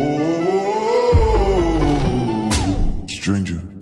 Oh, stranger.